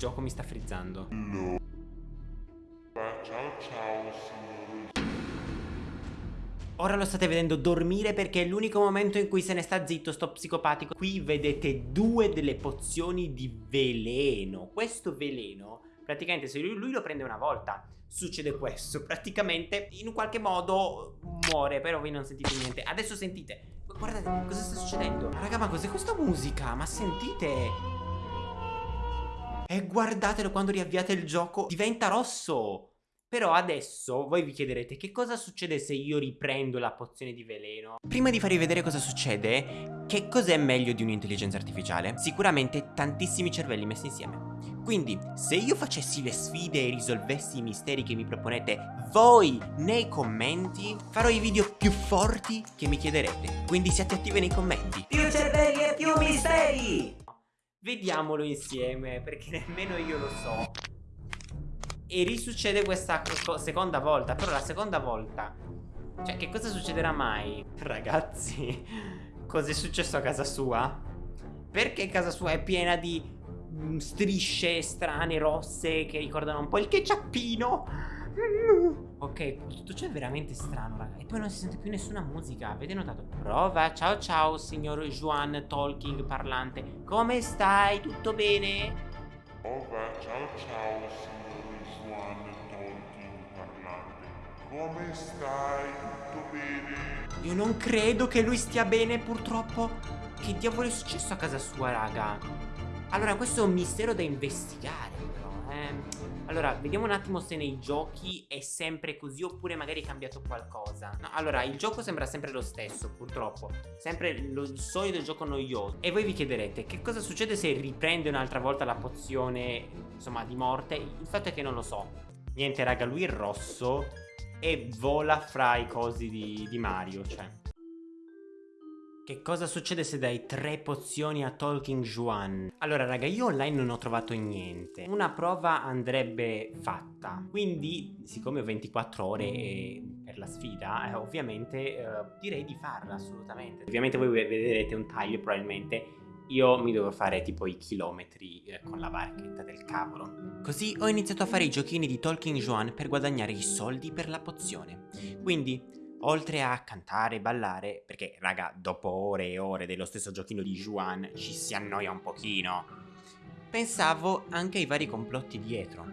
gioco mi sta frizzando. No. Ciao ciao signori. Ora lo state vedendo dormire perché è l'unico momento in cui se ne sta zitto sto psicopatico. Qui vedete due delle pozioni di veleno. Questo veleno, praticamente se lui, lui lo prende una volta, succede questo. Praticamente in un qualche modo muore, però voi non sentite niente. Adesso sentite. Guardate cosa sta succedendo. Raga, ma cos'è questa musica? Ma sentite? E guardatelo quando riavviate il gioco, diventa rosso. Però adesso voi vi chiederete che cosa succede se io riprendo la pozione di veleno? Prima di farvi vedere cosa succede, che cos'è meglio di un'intelligenza artificiale? Sicuramente tantissimi cervelli messi insieme. Quindi, se io facessi le sfide e risolvessi i misteri che mi proponete voi nei commenti, farò i video più forti che mi chiederete. Quindi siate attivi nei commenti. Più cervelli e più misteri! Vediamolo insieme, perché nemmeno io lo so. E risuccede questa seconda volta Però la seconda volta Cioè che cosa succederà mai? Ragazzi Cos'è successo a casa sua? Perché casa sua è piena di mm, strisce strane rosse Che ricordano un po' il Ok, tutto ciò è veramente strano, raga. E poi non si sente più nessuna musica. Avete notato? Prova, ciao ciao, signor Juan Talking parlante. Come stai? Tutto bene? Prova, ciao ciao signori Juan Talking parlante. Come stai? Tutto bene? Io non credo che lui stia bene, purtroppo. Che diavolo è successo a casa sua, raga? Allora, questo è un mistero da investigare, però, eh. Allora, vediamo un attimo se nei giochi è sempre così oppure magari è cambiato qualcosa. No, allora, il gioco sembra sempre lo stesso, purtroppo. Sempre lo, il solito gioco noioso. E voi vi chiederete, che cosa succede se riprende un'altra volta la pozione, insomma, di morte? Il fatto è che non lo so. Niente, raga, lui è rosso e vola fra i cosi di, di Mario, cioè... Che cosa succede se dai tre pozioni a Talking Juan? Allora raga io online non ho trovato niente Una prova andrebbe fatta Quindi siccome ho 24 ore eh, per la sfida eh, Ovviamente eh, direi di farla assolutamente Ovviamente voi vedrete un taglio probabilmente io mi devo fare tipo i chilometri eh, con la barchetta del cavolo. Così ho iniziato a fare i giochini di Talking Juan per guadagnare i soldi per la pozione. Quindi oltre a cantare e ballare, perché raga, dopo ore e ore dello stesso giochino di Juan ci si annoia un pochino, pensavo anche ai vari complotti dietro.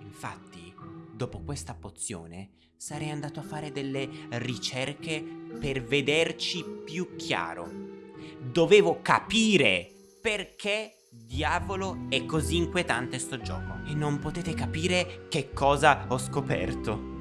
Infatti, dopo questa pozione, sarei andato a fare delle ricerche per vederci più chiaro. Dovevo capire perché diavolo è così inquietante sto gioco. E non potete capire che cosa ho scoperto.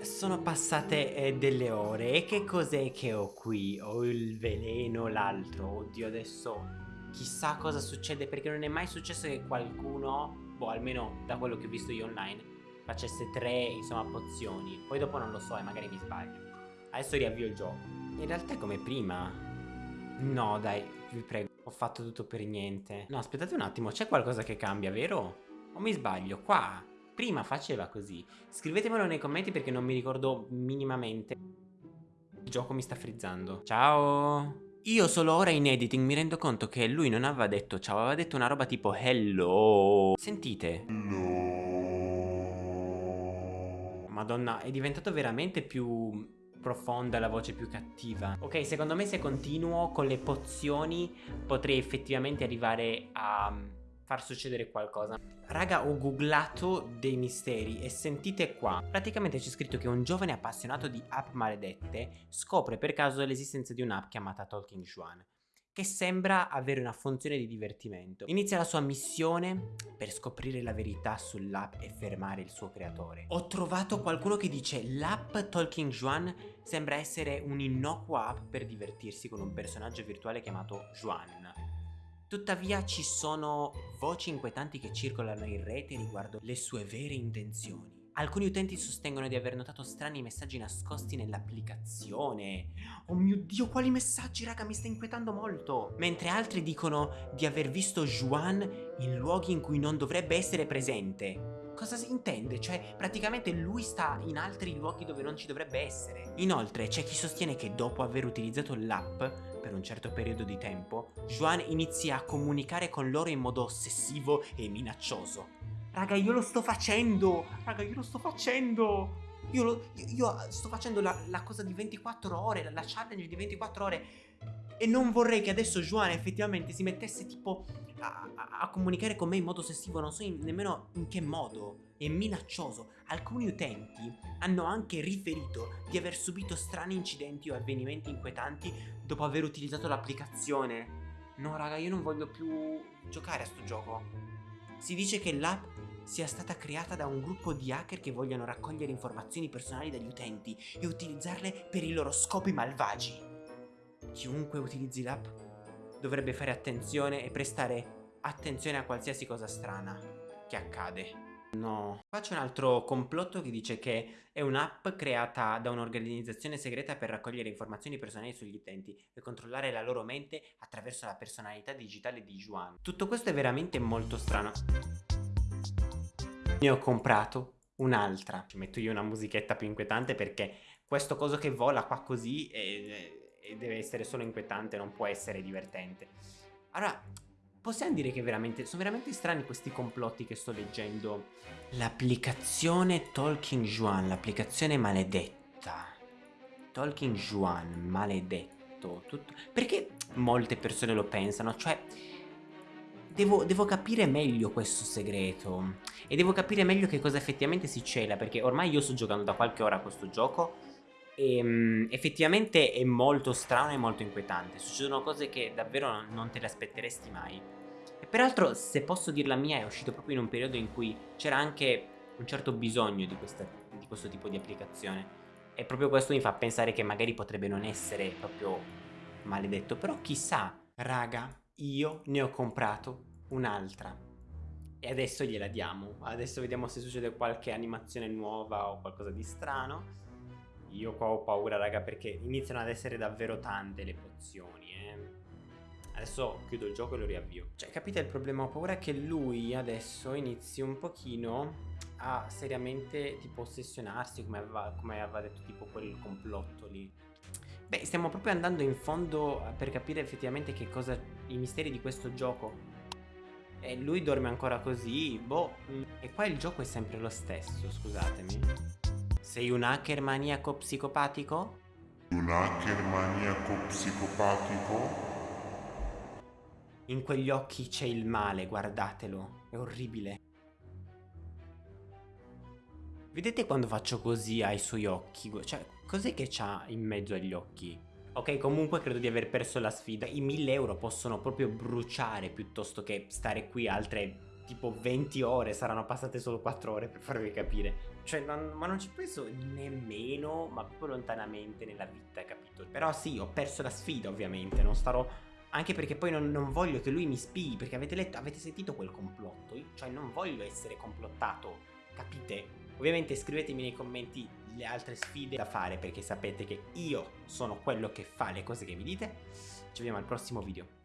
Sono passate eh, delle ore e che cos'è che ho qui? Ho il veleno, l'altro, oddio adesso chissà cosa succede perché non è mai successo che qualcuno, boh almeno da quello che ho visto io online, facesse tre insomma pozioni, poi dopo non lo so e magari mi sbaglio. Adesso riavvio il gioco. In realtà è come prima. No dai, vi prego, ho fatto tutto per niente. No aspettate un attimo, c'è qualcosa che cambia, vero? O mi sbaglio? Qua Prima faceva così. Scrivetemelo nei commenti perché non mi ricordo minimamente. Il gioco mi sta frizzando. Ciao! Io solo ora in editing mi rendo conto che lui non aveva detto ciao, aveva detto una roba tipo hello. Sentite? No. Madonna, è diventato veramente più profonda, la voce più cattiva. Ok, secondo me se continuo con le pozioni potrei effettivamente arrivare a far succedere qualcosa. Raga, ho googlato dei misteri e sentite qua. Praticamente c'è scritto che un giovane appassionato di app maledette scopre per caso l'esistenza di un'app chiamata Talking Juan che sembra avere una funzione di divertimento. Inizia la sua missione per scoprire la verità sull'app e fermare il suo creatore. Ho trovato qualcuno che dice l'app Talking Juan sembra essere un'innocua app per divertirsi con un personaggio virtuale chiamato Juan Tuttavia ci sono voci inquietanti che circolano in rete riguardo le sue vere intenzioni. Alcuni utenti sostengono di aver notato strani messaggi nascosti nell'applicazione. Oh mio dio, quali messaggi, raga, mi sta inquietando molto. Mentre altri dicono di aver visto Juan in luoghi in cui non dovrebbe essere presente. Cosa si intende? Cioè, praticamente lui sta in altri luoghi dove non ci dovrebbe essere. Inoltre, c'è chi sostiene che dopo aver utilizzato l'app per un certo periodo di tempo, Juan inizia a comunicare con loro in modo ossessivo e minaccioso. Raga, io lo sto facendo! Raga, io lo sto facendo! Io, lo, io, io sto facendo la, la, cosa di 24 ore, la, challenge di 24 ore. E non vorrei che adesso Juan effettivamente si mettesse tipo a, a, a comunicare con me in modo ossessivo, non so in, nemmeno in che modo. È minaccioso. Alcuni utenti hanno anche riferito di aver subito strani incidenti o avvenimenti inquietanti dopo aver utilizzato l'applicazione. No raga, io non voglio più giocare a sto gioco. Si dice che l'app sia stata creata da un gruppo di hacker che vogliono raccogliere informazioni personali dagli utenti e utilizzarle per i loro scopi malvagi. Chiunque utilizzi l'app dovrebbe fare attenzione e prestare attenzione a qualsiasi cosa strana che accade. No. Faccio un altro complotto che dice che è un'app creata da un'organizzazione segreta per raccogliere informazioni personali sugli utenti e controllare la loro mente attraverso la personalità digitale di Juan. Tutto questo è veramente molto strano. Ne ho comprato un'altra. Ci metto io una musichetta più inquietante perché questo coso che vola qua così e, e deve essere solo inquietante, non può essere divertente. Allora, possiamo dire che veramente, sono veramente strani questi complotti che sto leggendo. L'applicazione Talking Juan, l'applicazione maledetta. Talking Juan, maledetto. Tutto. Perché molte persone lo pensano? Cioè, devo, devo, capire meglio questo segreto e devo capire meglio che cosa effettivamente si cela perché ormai io sto giocando da qualche ora a questo gioco e um, effettivamente è molto strano e molto inquietante. Succedono cose che davvero non te le aspetteresti mai. E peraltro se posso dir la mia è uscito proprio in un periodo in cui c'era anche un certo bisogno di, questa, di questo tipo di applicazione. E proprio questo mi fa pensare che magari potrebbe non essere proprio maledetto. Però chissà raga io ne ho comprato un'altra. E adesso gliela diamo. Adesso vediamo se succede qualche animazione nuova o qualcosa di strano. Io qua ho paura raga perché iniziano ad essere davvero tante le pozioni eh. Adesso chiudo il gioco e lo riavvio Cioè capite il problema? Ho paura che lui adesso inizi un pochino a seriamente tipo ossessionarsi come aveva, come aveva detto tipo quel complotto lì Beh, stiamo proprio andando in fondo per capire effettivamente che cosa... i misteri di questo gioco. E lui dorme ancora così, boh... E qua il gioco è sempre lo stesso, scusatemi. Sei un hacker maniaco psicopatico? Un hacker maniaco psicopatico? In quegli occhi c'è il male, guardatelo. È orribile. Vedete quando faccio così ai suoi occhi? Cioè, cos'è che c'ha in mezzo agli occhi? Ok, comunque credo di aver perso la sfida. I 1000 euro possono proprio bruciare piuttosto che stare qui altre tipo 20 ore. Saranno passate solo 4 ore per farvi capire. Cioè, non, ma non ci penso nemmeno, ma proprio lontanamente nella vita, capito? Però sì, ho perso la sfida ovviamente. Non starò... Anche perché poi non, non voglio che lui mi spii, perché avete letto, avete sentito quel complotto? Cioè, non voglio essere complottato, capite? Ovviamente scrivetemi nei commenti le altre sfide da fare perché sapete che io sono quello che fa le cose che vi dite. Ci vediamo al prossimo video.